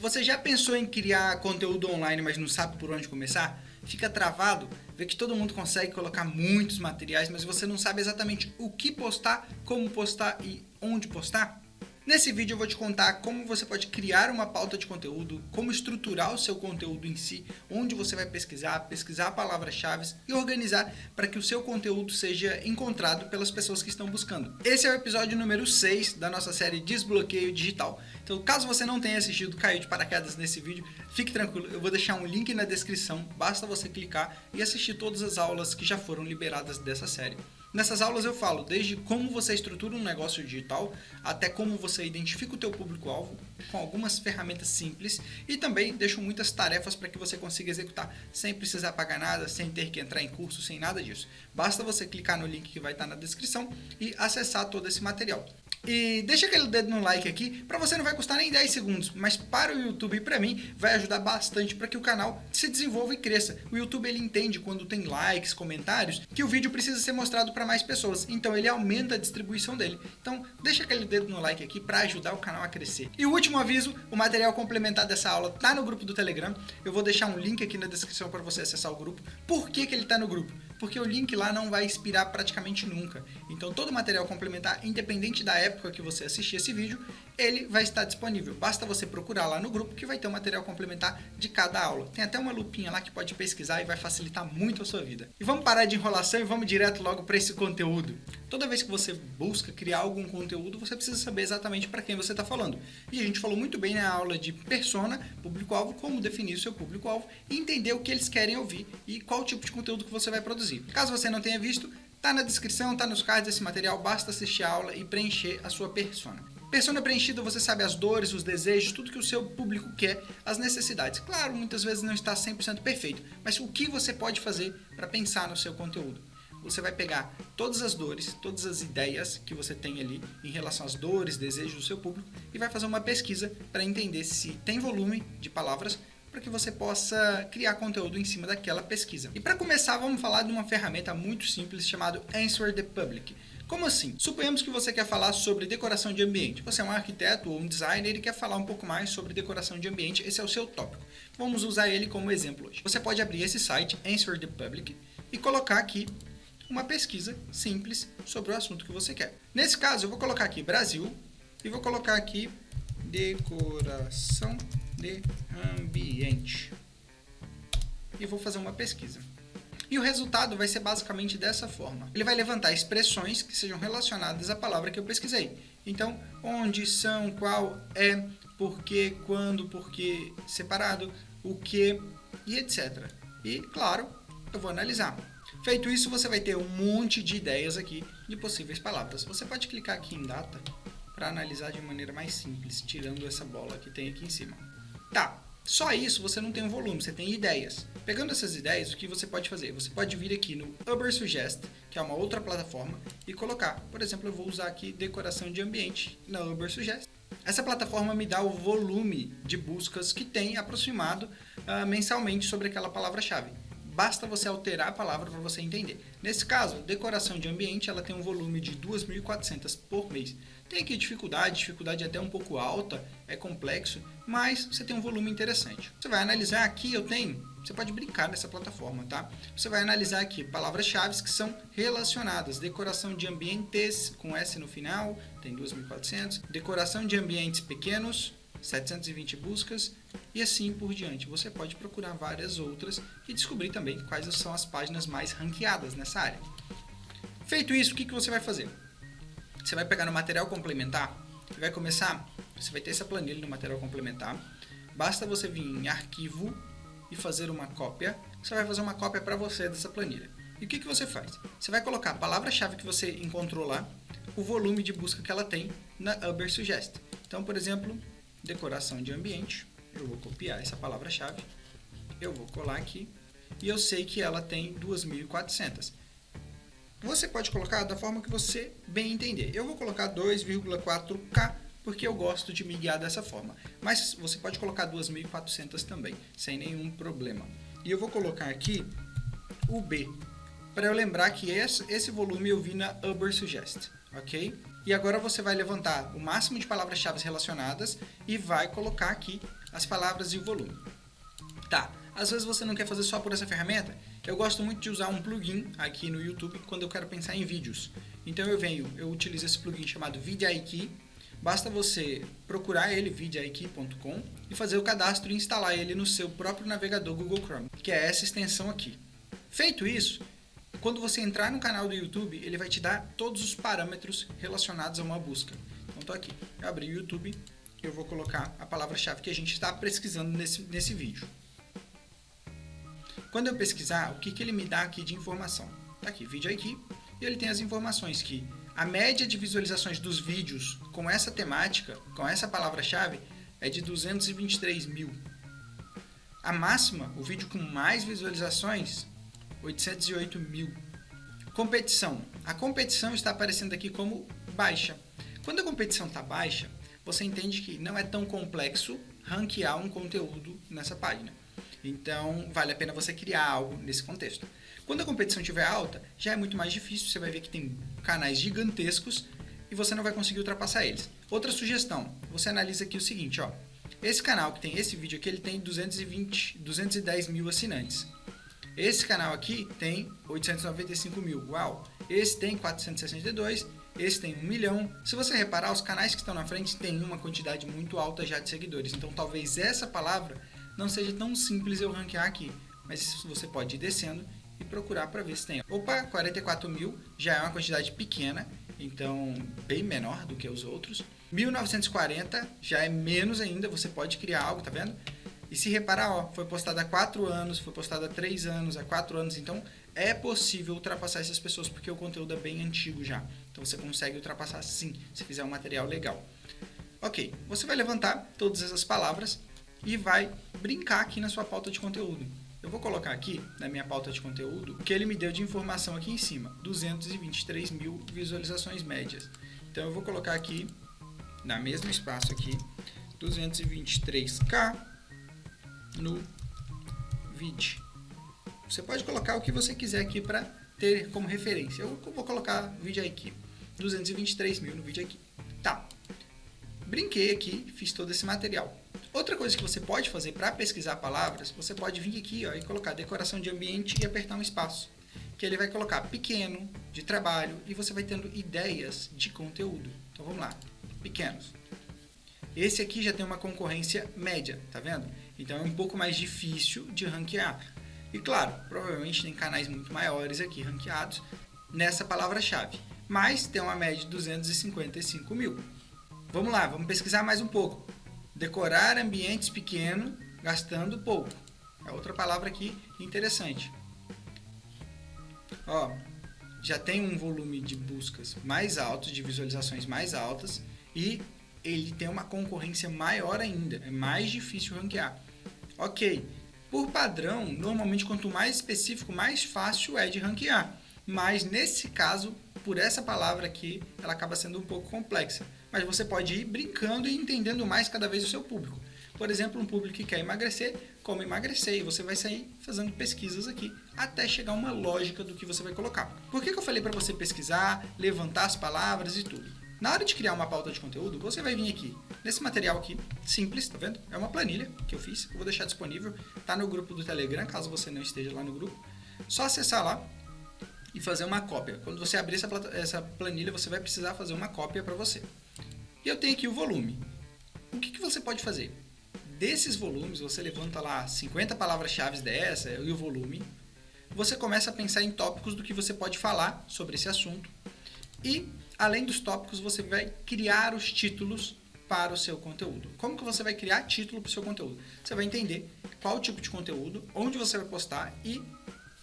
Você já pensou em criar conteúdo online, mas não sabe por onde começar? Fica travado? Vê que todo mundo consegue colocar muitos materiais, mas você não sabe exatamente o que postar, como postar e onde postar? Nesse vídeo eu vou te contar como você pode criar uma pauta de conteúdo, como estruturar o seu conteúdo em si, onde você vai pesquisar, pesquisar palavras-chave e organizar para que o seu conteúdo seja encontrado pelas pessoas que estão buscando. Esse é o episódio número 6 da nossa série Desbloqueio Digital. Então, caso você não tenha assistido Caiu de Paraquedas nesse vídeo, fique tranquilo, eu vou deixar um link na descrição, basta você clicar e assistir todas as aulas que já foram liberadas dessa série. Nessas aulas eu falo desde como você estrutura um negócio digital, até como você identifica o teu público-alvo, com algumas ferramentas simples, e também deixo muitas tarefas para que você consiga executar sem precisar pagar nada, sem ter que entrar em curso, sem nada disso. Basta você clicar no link que vai estar na descrição e acessar todo esse material. E deixa aquele dedo no like aqui, para você não vai custar nem 10 segundos, mas para o YouTube e para mim vai ajudar bastante para que o canal se desenvolva e cresça. O YouTube ele entende quando tem likes, comentários, que o vídeo precisa ser mostrado para mais pessoas, então ele aumenta a distribuição dele. Então deixa aquele dedo no like aqui para ajudar o canal a crescer. E o último aviso, o material complementar dessa aula tá no grupo do Telegram, eu vou deixar um link aqui na descrição para você acessar o grupo. Por que, que ele está no grupo? Porque o link lá não vai expirar praticamente nunca. Então todo o material complementar, independente da época, que você assistir esse vídeo, ele vai estar disponível. Basta você procurar lá no grupo que vai ter o material complementar de cada aula. Tem até uma lupinha lá que pode pesquisar e vai facilitar muito a sua vida. E vamos parar de enrolação e vamos direto logo para esse conteúdo. Toda vez que você busca criar algum conteúdo, você precisa saber exatamente para quem você está falando. E a gente falou muito bem na aula de persona, público-alvo, como definir o seu público-alvo e entender o que eles querem ouvir e qual tipo de conteúdo que você vai produzir. Caso você não tenha visto, Tá na descrição, tá nos cards desse material, basta assistir a aula e preencher a sua persona. Persona preenchida, você sabe as dores, os desejos, tudo que o seu público quer, as necessidades. Claro, muitas vezes não está 100% perfeito, mas o que você pode fazer para pensar no seu conteúdo? Você vai pegar todas as dores, todas as ideias que você tem ali em relação às dores, desejos do seu público e vai fazer uma pesquisa para entender se tem volume de palavras para que você possa criar conteúdo em cima daquela pesquisa. E para começar, vamos falar de uma ferramenta muito simples chamada Answer the Public. Como assim? Suponhamos que você quer falar sobre decoração de ambiente. Você é um arquiteto ou um designer e quer falar um pouco mais sobre decoração de ambiente. Esse é o seu tópico. Vamos usar ele como exemplo hoje. Você pode abrir esse site, Answer the Public, e colocar aqui uma pesquisa simples sobre o assunto que você quer. Nesse caso, eu vou colocar aqui Brasil e vou colocar aqui decoração de ambiente. E vou fazer uma pesquisa. E o resultado vai ser basicamente dessa forma. Ele vai levantar expressões que sejam relacionadas à palavra que eu pesquisei. Então, onde, são, qual, é, porquê, quando, porquê, separado, o que e etc. E, claro, eu vou analisar. Feito isso, você vai ter um monte de ideias aqui de possíveis palavras. Você pode clicar aqui em data para analisar de maneira mais simples, tirando essa bola que tem aqui em cima. Tá, só isso você não tem um volume, você tem ideias. Pegando essas ideias, o que você pode fazer? Você pode vir aqui no Uber Suggest, que é uma outra plataforma, e colocar. Por exemplo, eu vou usar aqui decoração de ambiente na Uber Suggest. Essa plataforma me dá o volume de buscas que tem aproximado uh, mensalmente sobre aquela palavra-chave. Basta você alterar a palavra para você entender. Nesse caso, decoração de ambiente ela tem um volume de 2.400 por mês. Tem aqui dificuldade, dificuldade até um pouco alta, é complexo, mas você tem um volume interessante. Você vai analisar aqui, eu tenho, você pode brincar nessa plataforma, tá? Você vai analisar aqui palavras-chave que são relacionadas. Decoração de ambientes, com S no final, tem 2.400. Decoração de ambientes pequenos, 720 buscas e assim por diante. Você pode procurar várias outras e descobrir também quais são as páginas mais ranqueadas nessa área. Feito isso, o que, que você vai fazer? Você vai pegar no material complementar e vai começar, você vai ter essa planilha no material complementar. Basta você vir em arquivo e fazer uma cópia. Você vai fazer uma cópia para você dessa planilha. E o que, que você faz? Você vai colocar a palavra-chave que você encontrou lá, o volume de busca que ela tem na Uber Suggest. Então, por exemplo, decoração de ambiente. Eu vou copiar essa palavra-chave. Eu vou colar aqui. E eu sei que ela tem 2.400. Você pode colocar da forma que você bem entender. Eu vou colocar 2,4K porque eu gosto de me guiar dessa forma. Mas você pode colocar 2.400 também, sem nenhum problema. E eu vou colocar aqui o B, para eu lembrar que esse, volume eu vi na Uber Suggest, ok? E agora você vai levantar o máximo de palavras-chave relacionadas e vai colocar aqui as palavras e o volume. Tá, às vezes você não quer fazer só por essa ferramenta. Eu gosto muito de usar um plugin aqui no YouTube quando eu quero pensar em vídeos. Então eu venho, eu utilizo esse plugin chamado VidIQ. Basta você procurar ele, vidIQ.com, e fazer o cadastro e instalar ele no seu próprio navegador Google Chrome, que é essa extensão aqui. Feito isso, quando você entrar no canal do YouTube, ele vai te dar todos os parâmetros relacionados a uma busca. Então, estou aqui, eu abri o YouTube e eu vou colocar a palavra-chave que a gente está pesquisando nesse, nesse vídeo. Quando eu pesquisar, o que, que ele me dá aqui de informação? Está aqui, vídeo aqui, e ele tem as informações que a média de visualizações dos vídeos com essa temática, com essa palavra-chave, é de 223 mil. A máxima, o vídeo com mais visualizações, 808 mil. Competição. A competição está aparecendo aqui como baixa. Quando a competição está baixa, você entende que não é tão complexo ranquear um conteúdo nessa página. Então, vale a pena você criar algo nesse contexto. Quando a competição estiver alta, já é muito mais difícil. Você vai ver que tem canais gigantescos e você não vai conseguir ultrapassar eles. Outra sugestão, você analisa aqui o seguinte, ó. Esse canal que tem esse vídeo aqui, ele tem 220, 210 mil assinantes. Esse canal aqui tem 895 mil. Uau! Esse tem 462, esse tem 1 milhão. Se você reparar, os canais que estão na frente têm uma quantidade muito alta já de seguidores. Então talvez essa palavra não seja tão simples eu ranquear aqui. Mas você pode ir descendo e procurar para ver se tem. Opa, 44 mil já é uma quantidade pequena, então bem menor do que os outros. 1940 já é menos ainda, você pode criar algo, tá vendo? E se reparar, ó, foi postado há 4 anos, foi postado há 3 anos, há 4 anos, então é possível ultrapassar essas pessoas porque o conteúdo é bem antigo já. Então você consegue ultrapassar sim, se fizer um material legal. Ok, você vai levantar todas essas palavras e vai brincar aqui na sua pauta de conteúdo. Eu vou colocar aqui na minha pauta de conteúdo o que ele me deu de informação aqui em cima, 223 mil visualizações médias. Então eu vou colocar aqui, na mesmo espaço aqui, 223k no vídeo. Você pode colocar o que você quiser aqui para ter como referência. Eu vou colocar vídeo aqui, 223 mil no vídeo aqui. Tá, brinquei aqui, fiz todo esse material. Outra coisa que você pode fazer para pesquisar palavras, você pode vir aqui ó, e colocar decoração de ambiente e apertar um espaço. Que ele vai colocar pequeno, de trabalho, e você vai tendo ideias de conteúdo. Então vamos lá, pequenos. Esse aqui já tem uma concorrência média, tá vendo? Então é um pouco mais difícil de ranquear. E claro, provavelmente tem canais muito maiores aqui ranqueados nessa palavra-chave. Mas tem uma média de 255 mil. Vamos lá, vamos pesquisar mais um pouco. Decorar ambientes pequenos gastando pouco. É outra palavra aqui interessante. Ó, já tem um volume de buscas mais alto, de visualizações mais altas e ele tem uma concorrência maior ainda, é mais difícil ranquear. Ok, por padrão, normalmente quanto mais específico, mais fácil é de ranquear. Mas nesse caso, por essa palavra aqui, ela acaba sendo um pouco complexa. Mas você pode ir brincando e entendendo mais cada vez o seu público. Por exemplo, um público que quer emagrecer, como emagrecer, e você vai sair fazendo pesquisas aqui até chegar uma lógica do que você vai colocar. Por que, que eu falei para você pesquisar, levantar as palavras e tudo? Na hora de criar uma pauta de conteúdo, você vai vir aqui, nesse material aqui, simples, tá vendo? É uma planilha que eu fiz, eu vou deixar disponível, tá no grupo do Telegram, caso você não esteja lá no grupo. Só acessar lá e fazer uma cópia. Quando você abrir essa, essa planilha, você vai precisar fazer uma cópia para você. E eu tenho aqui o volume. O que, que você pode fazer? Desses volumes, você levanta lá 50 palavras-chave dessa e o volume. Você começa a pensar em tópicos do que você pode falar sobre esse assunto. E Além dos tópicos, você vai criar os títulos para o seu conteúdo. Como que você vai criar título para o seu conteúdo? Você vai entender qual tipo de conteúdo, onde você vai postar e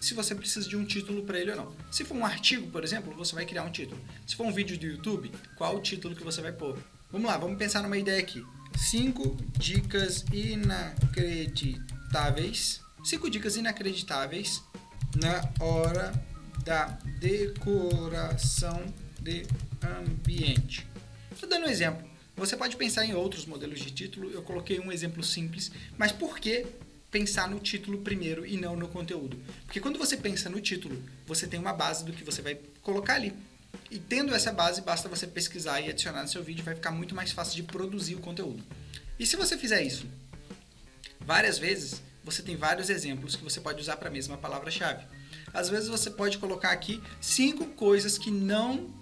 se você precisa de um título para ele ou não. Se for um artigo, por exemplo, você vai criar um título. Se for um vídeo do YouTube, qual o título que você vai pôr? Vamos lá, vamos pensar numa ideia aqui. 5 dicas inacreditáveis. 5 dicas inacreditáveis na hora da decoração de ambiente. Estou dando um exemplo. Você pode pensar em outros modelos de título, eu coloquei um exemplo simples, mas por que pensar no título primeiro e não no conteúdo? Porque quando você pensa no título, você tem uma base do que você vai colocar ali. E tendo essa base, basta você pesquisar e adicionar no seu vídeo, vai ficar muito mais fácil de produzir o conteúdo. E se você fizer isso várias vezes você tem vários exemplos que você pode usar para a mesma palavra-chave. Às vezes você pode colocar aqui cinco coisas que não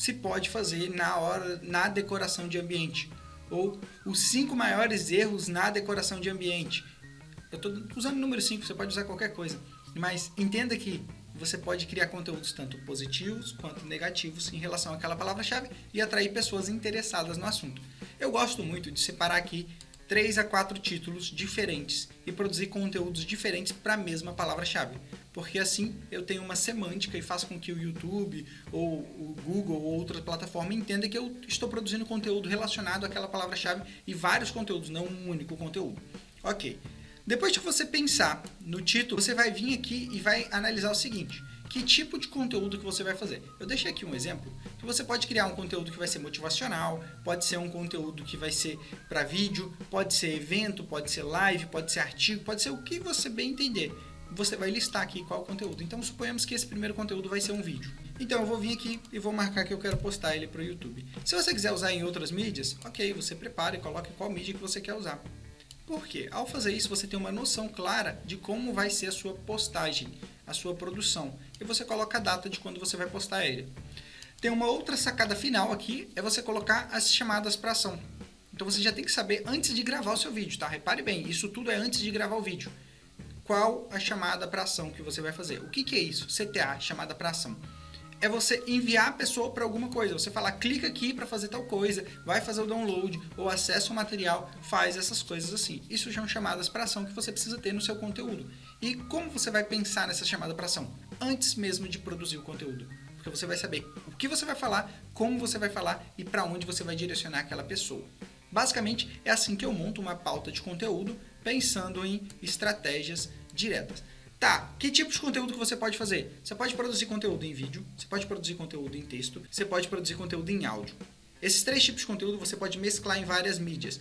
se pode fazer na hora na decoração de ambiente ou os cinco maiores erros na decoração de ambiente. Eu estou usando o número 5, você pode usar qualquer coisa, mas entenda que você pode criar conteúdos tanto positivos quanto negativos em relação àquela palavra-chave e atrair pessoas interessadas no assunto. Eu gosto muito de separar aqui três a quatro títulos diferentes e produzir conteúdos diferentes para a mesma palavra-chave. Porque assim eu tenho uma semântica e faço com que o YouTube ou o Google ou outra plataforma entenda que eu estou produzindo conteúdo relacionado àquela palavra-chave e vários conteúdos, não um único conteúdo. Ok. Depois de você pensar no título, você vai vir aqui e vai analisar o seguinte que tipo de conteúdo que você vai fazer. Eu deixei aqui um exemplo que você pode criar um conteúdo que vai ser motivacional, pode ser um conteúdo que vai ser para vídeo, pode ser evento, pode ser live, pode ser artigo, pode ser o que você bem entender. Você vai listar aqui qual conteúdo. Então suponhamos que esse primeiro conteúdo vai ser um vídeo. Então eu vou vir aqui e vou marcar que eu quero postar ele para o YouTube. Se você quiser usar em outras mídias, ok, você prepara e coloque qual mídia que você quer usar. Por quê? Ao fazer isso, você tem uma noção clara de como vai ser a sua postagem, a sua produção. E você coloca a data de quando você vai postar ele. Tem uma outra sacada final aqui, é você colocar as chamadas para ação. Então você já tem que saber antes de gravar o seu vídeo, tá? Repare bem, isso tudo é antes de gravar o vídeo. Qual a chamada para ação que você vai fazer? O que, que é isso? CTA, chamada para ação é você enviar a pessoa para alguma coisa. Você falar, clica aqui para fazer tal coisa, vai fazer o download ou acessa o material, faz essas coisas assim. Isso são chamadas para ação que você precisa ter no seu conteúdo. E como você vai pensar nessa chamada para ação? Antes mesmo de produzir o conteúdo. Porque você vai saber o que você vai falar, como você vai falar e para onde você vai direcionar aquela pessoa. Basicamente, é assim que eu monto uma pauta de conteúdo pensando em estratégias diretas. Tá, que tipo de conteúdo que você pode fazer? Você pode produzir conteúdo em vídeo, você pode produzir conteúdo em texto, você pode produzir conteúdo em áudio. Esses três tipos de conteúdo você pode mesclar em várias mídias.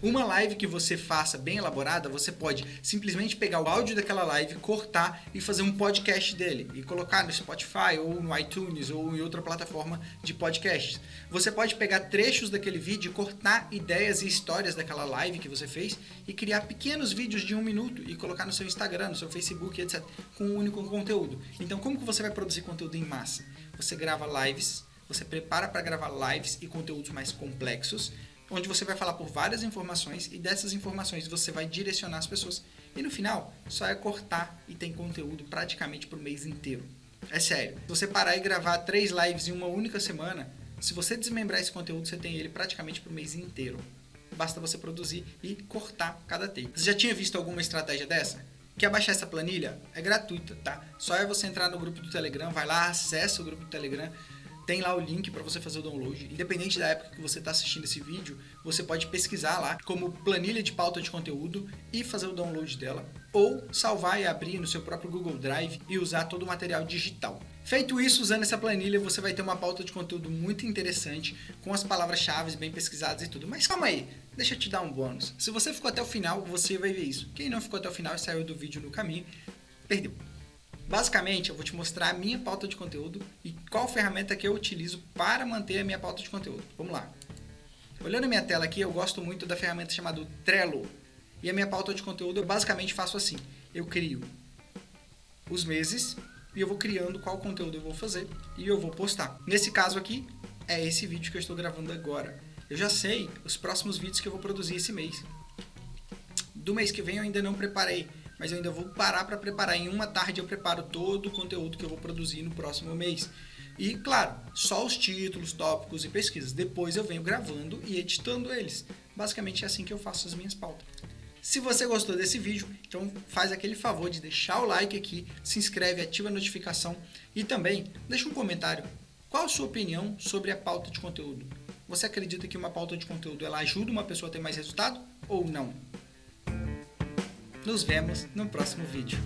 Uma live que você faça bem elaborada, você pode simplesmente pegar o áudio daquela live, cortar e fazer um podcast dele e colocar no Spotify ou no iTunes ou em outra plataforma de podcasts. Você pode pegar trechos daquele vídeo, cortar ideias e histórias daquela live que você fez e criar pequenos vídeos de um minuto e colocar no seu Instagram, no seu Facebook, etc. com um único conteúdo. Então, como que você vai produzir conteúdo em massa? Você grava lives, você prepara para gravar lives e conteúdos mais complexos onde você vai falar por várias informações e dessas informações você vai direcionar as pessoas. E no final, só é cortar e tem conteúdo praticamente por mês inteiro. É sério. Se você parar e gravar três lives em uma única semana, se você desmembrar esse conteúdo, você tem ele praticamente por mês inteiro. Basta você produzir e cortar cada take. Você já tinha visto alguma estratégia dessa? Quer baixar essa planilha? É gratuita, tá? Só é você entrar no grupo do Telegram, vai lá, acessa o grupo do Telegram, tem lá o link para você fazer o download. Independente da época que você está assistindo esse vídeo, você pode pesquisar lá como planilha de pauta de conteúdo e fazer o download dela. Ou salvar e abrir no seu próprio Google Drive e usar todo o material digital. Feito isso, usando essa planilha, você vai ter uma pauta de conteúdo muito interessante, com as palavras-chave bem pesquisadas e tudo. Mas calma aí, deixa eu te dar um bônus. Se você ficou até o final, você vai ver isso. Quem não ficou até o final e saiu do vídeo no caminho, perdeu. Basicamente, eu vou te mostrar a minha pauta de conteúdo e qual ferramenta que eu utilizo para manter a minha pauta de conteúdo. Vamos lá. Olhando a minha tela aqui, eu gosto muito da ferramenta chamada Trello. E a minha pauta de conteúdo eu basicamente faço assim. Eu crio os meses e eu vou criando qual conteúdo eu vou fazer e eu vou postar. Nesse caso aqui, é esse vídeo que eu estou gravando agora. Eu já sei os próximos vídeos que eu vou produzir esse mês. Do mês que vem eu ainda não preparei, mas eu ainda vou parar para preparar. Em uma tarde eu preparo todo o conteúdo que eu vou produzir no próximo mês. E, claro, só os títulos, tópicos e pesquisas. Depois eu venho gravando e editando eles. Basicamente é assim que eu faço as minhas pautas. Se você gostou desse vídeo, então faz aquele favor de deixar o like aqui, se inscreve, ativa a notificação e também deixa um comentário. Qual a sua opinião sobre a pauta de conteúdo? Você acredita que uma pauta de conteúdo ela ajuda uma pessoa a ter mais resultado ou não? Nos vemos no próximo vídeo.